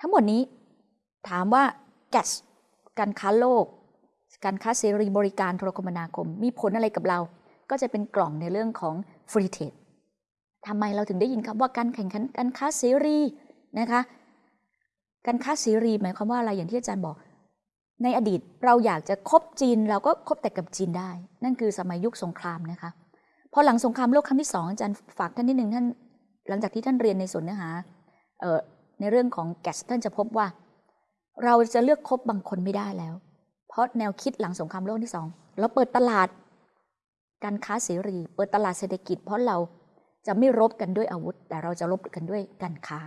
ทั้งหมดนี้ถามว่า GAS การค้าโลก การค้าเสรีบริการโทรคมนาคม มีผลอะไรกับเรา ก็จะเป็นกล่องในเรื่องของ Free Trade ทำไมเราถึงได้ยินคำว่าการแข่งขันการค้าเสรีนะคะการค้าเสรีหมายความว่าอะไรอย่างที่อาจารย์บอก ในอดีตเราอยากจะคบจีนเราก็คบแต่กับจีนได้ นั่นคือสมัยยุคสงครามนะคะพอหลังสงครามโลกครั้งที่สองอาจารย์ฝากท่านนิดหนึ่งท่านหลังจากที่ท่านเรียนในส่วนเนื้อหา ในเรื่องของแกสท่านจะพบว่า เราจะเลือกคบบางคนไม่ได้แล้ว เพราะแนวคิดหลังสงครามโลกที่สองเราเปิดตลาด การค้าเสรี เปิดตลาดเศรษฐกิจ เพราะเราจะไม่รบกันด้วยอาวุธ แต่เราจะรบกันด้วยการค้า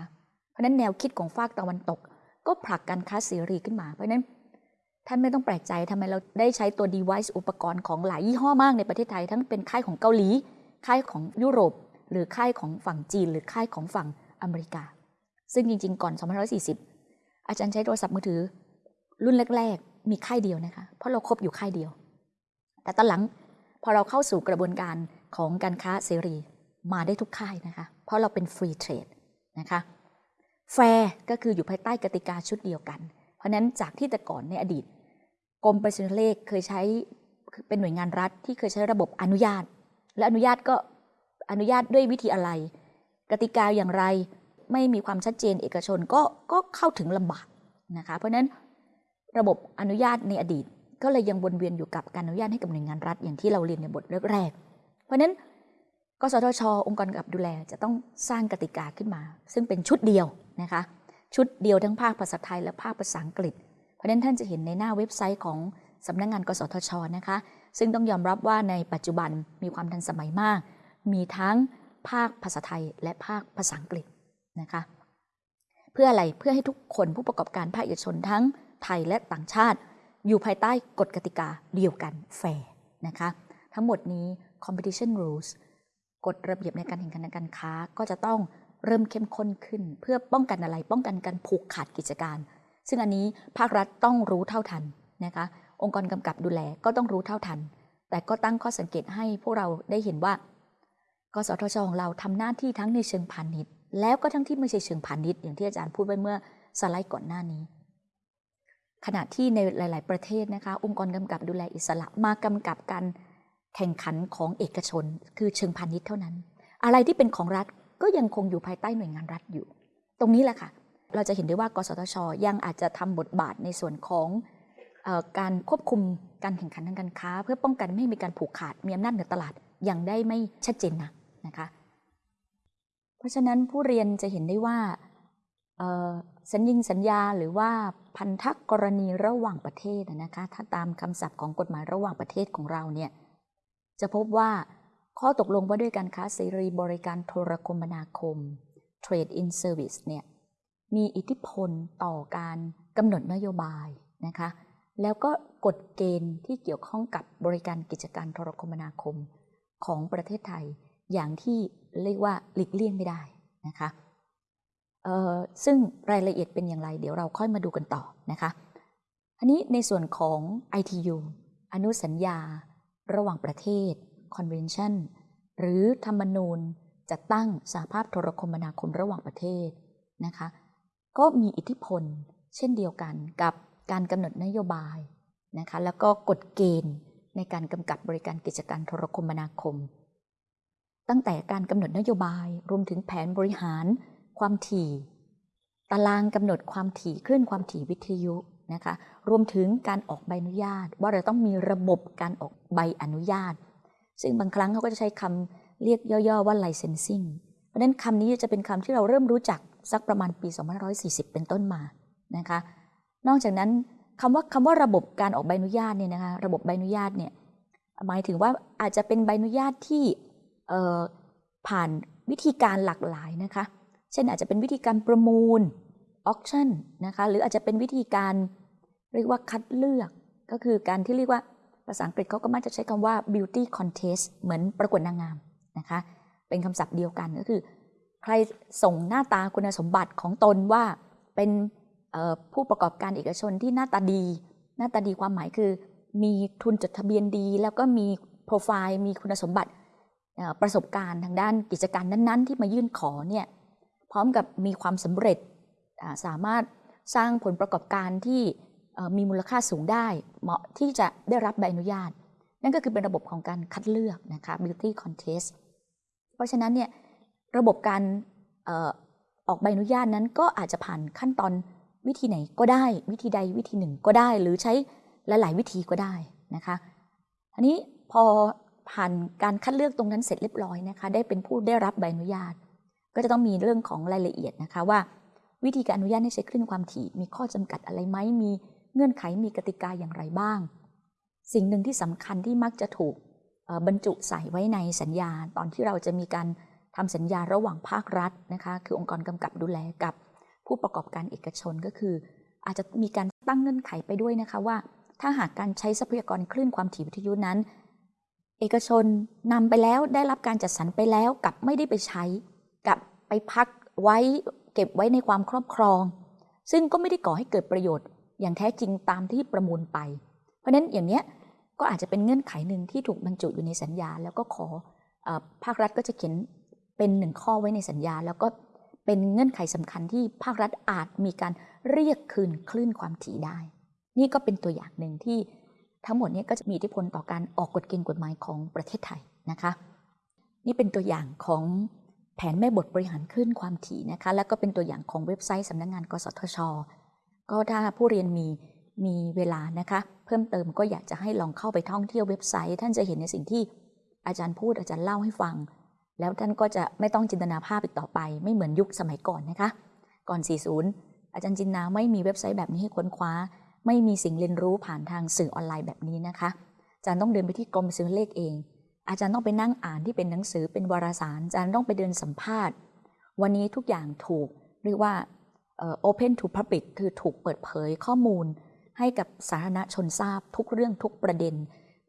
เพราะนั้นแนวคิดของฝากตะวันตก ก็ผลักการค้าเสรีขึ้นมา เพราะนั้นท่านไม่ต้องแปลกใจทำไมเราได้ใช้ตัว device อุปกรณ์ของหลายยี่ห้อมากในประเทศไทย ทั้งเป็นค่ายของเกาหลี ค่ายของยุโรป หรือค่ายของฝั่งจีน หรือค่ายของฝั่งอเมริกา ซึ่งจริง ๆ ก่อน2540 อาจารย์ใช้โทรศัพท์มือถือ รุ่นแรก ๆ มีค่ายเดียวนะคะ เพราะเราคบอยู่ค่ายเดียว แต่ตอนหลังพอเราเข้าสู่กระบวนการของการค้าเสรีมาได้ทุกค่ายนะคะ เพราะเราเป็น free trade นะคะแฟร์ก็คืออยู่ภายใต้กติกาชุดเดียวกัน เพราะนั้นจากที่แต่ก่อนในอดีตกรมไปรษณีย์โทรเลขเคยใช้เป็นหน่วยงานรัฐที่เคยใช้ระบบอนุญาต และอนุญาตก็อนุญาตด้วยวิธีอะไร กติกาอย่างไร ไม่มีความชัดเจนเอกชนก็ก็เข้าถึงลำบากนะคะเพราะฉะนั้นระบบอนุญาตในอดีต ก็เลยยังวนเวียนอยู่กับการอนุญาตให้กับหน่วยงานรัฐอย่างที่เราเรียนในบทแรกๆเพราะฉะนั้นกสทช องค์กรกับดูแลจะต้องสร้างกติกาขึ้นมา ซึ่งเป็นชุดเดียวนะคะชุดเดียวทั้งภาคภาษาไทยและภาคภาษาอังกฤษ เพราะฉะนั้นท่านจะเห็นในหน้าเว็บไซต์ของสำนักงาน กสทชนะคะ ซึ่งต้องยอมรับว่าในปัจจุบันมีความทันสมัยมาก มีทั้งภาคภาษาไทยและภาคภาษาอังกฤษ นะคะเพื่ออะไรเพื่อให้ทุกคนผู้ประกอบการภาคเอกชนทั้งไทยและต่างชาติ อยู่ภายใต้กฎกติกาเดียวกันแฟร์นะคะทั้งหมดนี้ competition rules กฎระเบียบในการแข่งขันการค้าก็จะต้องเริ่มเข้มข้นขึ้น เพื่อป้องกันอะไรป้องกันการผูกขาดกิจการ ซึ่งอันนี้ภาครัฐต้องรู้เท่าทันนะคะองค์กรกำกับดูแลก็ต้องรู้เท่าทัน แต่ก็ตั้งข้อสังเกตให้พวกเราได้เห็นว่ากสทชของเราทำหน้าที่ทั้งในเชิงพาณิชย์ แล้วก็ทั้งที่ไม่ใช่เชิงพาณิชย์อย่างที่อาจารย์พูดไว้เมื่อสไลด์ก่อนหน้านี้ ขณะที่ในหลาย ๆ ประเทศนะคะ องค์กรกำกับดูแลอิสระมากำกับการแข่งขันของเอกชน คือเชิงพาณิชย์เท่านั้น อะไรที่เป็นของรัฐก็ยังคงอยู่ภายใต้หน่วยงานรัฐอยู่ ตรงนี้แหละค่ะ เราจะเห็นได้ว่ากสทช ยังอาจจะทำบทบาทในส่วนของอการควบคุมการแข่งขันทางการค้า เพื่อป้องกันไม่ให้มีการผูกขาดมีอำนาจเหนือตลาดยังได้ไม่ชัดเจนนะนะคะ เพราะฉะนั้นผู้เรียนจะเห็นได้ว่าสัญญิงสัญญาหรือว่าพันธกรณีระหว่างประเทศนะคะถ้าตามคำศัพท์ของกฎหมายระหว่างประเทศของเราเนี่ยจะพบว่าข้อตกลงว่าด้วยการค้าเสรีบริการโทรคมนาคม Trade in Service เนี่ยมีอิทธิพลต่อการกำหนดนโยบายนะคะแล้วก็กฎเกณฑ์ที่เกี่ยวข้องกับบริการกิจการโทรคมนาคมของประเทศไทย อย่างที่เรียกว่าหลีกเลี่ยงไม่ได้นะคะซึ่งรายละเอียดเป็นอย่างไร เดี๋ยวเราค่อยมาดูกันต่อนะคะอันนี้ในส่วนของ ITU อนุสัญญา ระหว่างประเทศ Convention หรือธรรมนูญจัดตั้งสหภาพโทรคมนาคมระหว่างประเทศนะคะก็มีอิทธิพลเช่นเดียวกันกับการกำหนดนโยบายนะคะแล้วก็กฎเกณฑ์ในการกำกับบริการกิจการโทรคมนาคม ตั้งแต่การกำหนดนโยบายรวมถึงแผนบริหารความถี่ ตารางกำหนดความถี่คลื่นความถี่วิทยุนะคะรวมถึงการออกใบอนุญาต ว่าเราต้องมีระบบการออกใบอนุญาต ซึ่งบางครั้งเขาก็จะใช้คำเรียกย่อๆว่า licensing เพราะฉะนั้นคำนี้จะเป็นคำที่เราเริ่มรู้จักสักประมาณปี 2540 เป็นต้นมานะคะนอกจากนั้นคำว่าคำว่าระบบการออกใบอนุญาตเนี่ยนะคะระบบใบอนุญาตเนี่ยหมายถึงว่าอาจจะเป็นใบอนุญาตที่ ผ่านวิธีการหลากหลายนะคะ เช่นอาจจะเป็นวิธีการประมูลออคชั่นนะคะหรืออาจจะเป็นวิธีการเรียกว่าคัดเลือก ก็คือการที่เรียกว่าภาษาอังกฤษเขาก็มักจะใช้คำว่า beauty contest เหมือนประกวดนางงามนะคะ เป็นคำศัพท์เดียวกันก็คือ ใครส่งหน้าตาคุณสมบัติของตนว่าเป็นผู้ประกอบการเอกชนที่หน้าตาดี หน้าตาดีความหมายคือ มีทุนจดทะเบียนดี แล้วก็มีโปรไฟล์ มีคุณสมบัติ ประสบการณ์ทางด้านกิจการนั้นๆ ที่มายื่นขอเนี่ยพร้อมกับมีความสำเร็จสามารถสร้างผลประกอบการที่มีมูลค่าสูงได้ เหมาะที่จะได้รับใบอนุญาต นั่นก็คือเป็นระบบของการคัดเลือกนะคะ beauty contest เพราะฉะนั้นเนี่ยระบบการออออกใบอนุญาตนั้นก็อาจจะผ่านขั้นตอนวิธีไหนก็ได้ วิธีใดวิธีหนึ่งก็ได้ หรือใช้หลาย ๆ วิธีก็ได้นะคะอันนี้พอ ผ่านการคัดเลือกตรงนั้นเสร็จเรียบร้อยนะคะ ได้เป็นผู้ได้รับใบอนุญาต ก็จะต้องมีเรื่องของรายละเอียดนะคะว่า วิธีการอนุญาตให้ใช้คลื่นความถี่ มีข้อจำกัดอะไรไหมมีเงื่อนไขมีกติกาอย่างไรบ้าง สิ่งหนึ่งที่สำคัญที่มักจะถูกบรรจุใส่ไว้ในสัญญา ตอนที่เราจะมีการทำสัญญาระหว่างภาครัฐนะคะคือองค์กรกำกับดูแลกับ ผู้ประกอบการเอกชนก็คือ อาจจะมีการตั้งเงื่อนไขไปด้วยนะคะว่า ถ้าหากการใช้ทรัพยากรคลื่นความถี่วิทยุนั้น เอกชนนำไปแล้วได้รับการจัดสรรไปแล้วกับไม่ได้ไปใช้ กับไปพักไว้เก็บไว้ในความครอบครอง ซึ่งก็ไม่ได้ก่อให้เกิดประโยชน์ อย่างแท้จริงตามที่ประมูลไป เพราะนั้นอย่างเนี้ยก็อาจจะเป็นเงื่อนไขหนึ่งที่ถูกบรรจุอยู่ในสัญญา แล้วก็ขอออภาครัฐก็จะเขียนเป็นหนึ่งข้อไว้ในสัญญา แล้วก็เป็นเงื่อนไขสำคัญที่ภาครัฐอาจมีการเรียกคืนคลื่นความถี่ได้ นี่ก็เป็นตัวอย่างหนึ่งที่ ทั้งหมดนี้ก็จะมีอิทธิพลต่อการออกกฎเกณฑ์กฎหมายของประเทศไทยนะคะ นี่เป็นตัวอย่างของแผนแม่บทบริหารคลื่นความถี่นะคะ แล้วก็เป็นตัวอย่างของเว็บไซต์สำนักงงาน กสทช ก็ถ้าผู้เรียนมีมีเวลานะคะ เพิ่มเติมก็อยากจะให้ลองเข้าไปท่องเที่ยวเว็บไซต์ ท่านจะเห็นในสิ่งที่อาจารย์พูดอาจารย์เล่าให้ฟัง แล้วท่านก็จะไม่ต้องจินตนาภาพอีกต่อไป ไม่เหมือนยุคสมัยก่อนนะคะ ก่อน 40 อาจารย์จินนาไม่มีเว็บไซต์แบบนี้ให้ค้นคว้า ไม่มีสิ่งเรียนรู้ผ่านทางสื่อออนไลน์แบบนี้นะคะ อาจารย์ต้องเดินไปที่กรมซื้อเลขเอง อาจารย์ต้องไปนั่งอ่านที่เป็นหนังสือเป็นวารสาร อาจารย์ต้องไปเดินสัมภาษณ์ วันนี้ทุกอย่างถูกเรียกว่าเอ่อ open to public คือถูกเปิดเผยข้อมูล ให้กับสาธารณชนทราบทุกเรื่องทุกประเด็น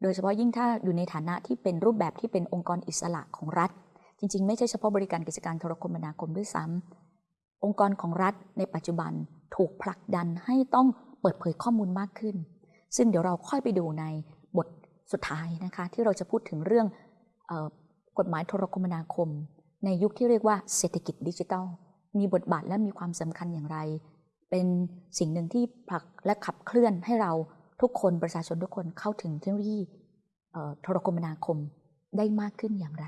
โดยเฉพาะยิ่งถ้าอยู่ในฐานะที่เป็นรูปแบบที่เป็นองค์กรอิสระของรัฐ จริง ๆ ไม่ใช่เฉพาะบริการกิจการโทรคมนาคมด้วยซ้ำองค์กรของรัฐในปัจจุบันถูกผลักดันให้ต้อง เปิดเผยข้อมูลมากขึ้น ซึ่งเดี๋ยวเราค่อยไปดูในบทสุดท้ายนะคะที่เราจะพูดถึงเรื่องออกฎหมายโทรคมนาคม ในยุคที่เรียกว่าเศรษฐกิจดิจิทัล มีบทบาทและมีความสำคัญอย่างไร เป็นสิ่งหนึ่งที่ผลักและขับเคลื่อนให้เราทุกคนประชาชนทุกคนเข้าถึงเทคโนโลยีโทรคมนาคมได้มากขึ้นอย่างไร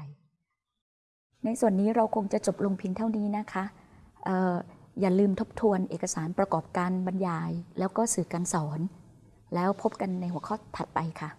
ในส่วนนี้เราคงจะจบลงเพียงเท่านี้นะคะ อย่าลืมทบทวนเอกสารประกอบการบรรยาย แล้วก็สื่อการสอน แล้วพบกันในหัวข้อถัดไปค่ะ